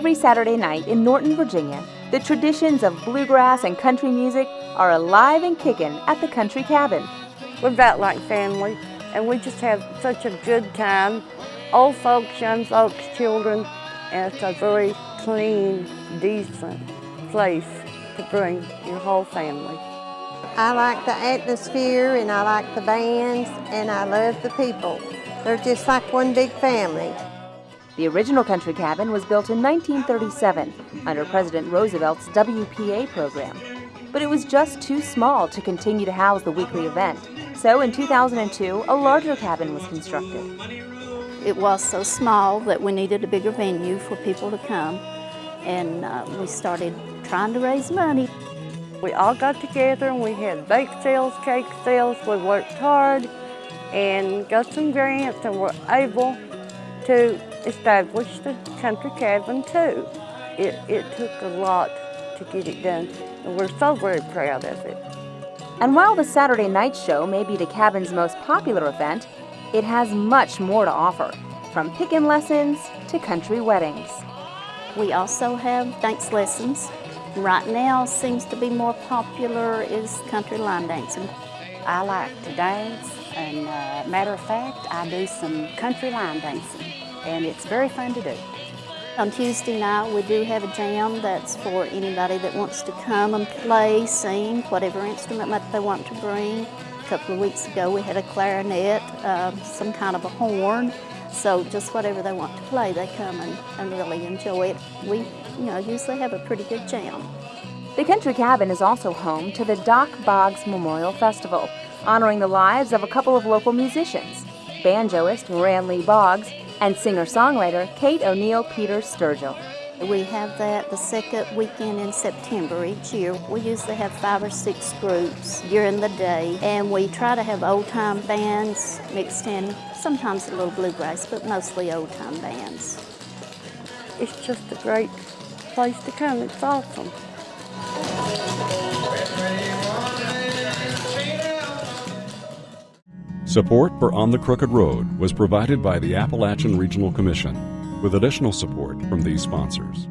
Every Saturday night in Norton, Virginia, the traditions of bluegrass and country music are alive and kicking at the Country Cabin. We're about like family, and we just have such a good time. Old folks, young folks, children, and it's a very clean, decent place to bring your whole family. I like the atmosphere and I like the bands and I love the people. They're just like one big family. The original country cabin was built in 1937 under President Roosevelt's WPA program. But it was just too small to continue to house the weekly event. So in 2002, a larger cabin was constructed. It was so small that we needed a bigger venue for people to come. And uh, we started trying to raise money. We all got together and we had bake sales, cake sales. We worked hard and got some grants and were able to establish the country cabin too. It, it took a lot to get it done and we're so very proud of it. And while the Saturday night show may be the cabin's most popular event, it has much more to offer, from picking lessons to country weddings. We also have dance lessons. Right now seems to be more popular is country line dancing. I like to dance and uh, matter of fact I do some country line dancing and it's very fun to do. On Tuesday night we do have a jam that's for anybody that wants to come and play, sing, whatever instrument that they want to bring. A couple of weeks ago we had a clarinet, uh, some kind of a horn, so just whatever they want to play, they come and, and really enjoy it. We, you know, usually have a pretty good jam. The Country Cabin is also home to the Dock Boggs Memorial Festival, honoring the lives of a couple of local musicians, banjoist Ranley Boggs and singer-songwriter Kate O'Neill Peters Sturgill. We have that the second weekend in September each year. We usually have five or six groups during the day, and we try to have old-time bands mixed in, sometimes a little bluegrass, but mostly old-time bands. It's just a great place to come. It's awesome. Support for On the Crooked Road was provided by the Appalachian Regional Commission with additional support from these sponsors.